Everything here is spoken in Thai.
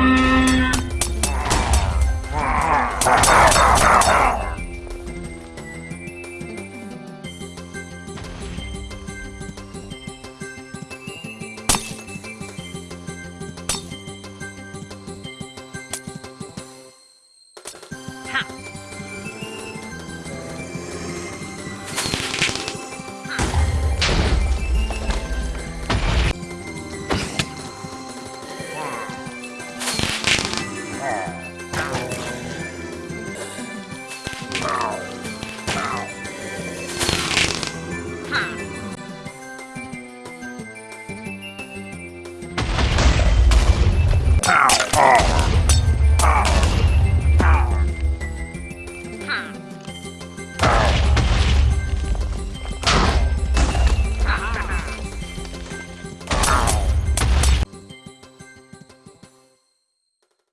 Thank あ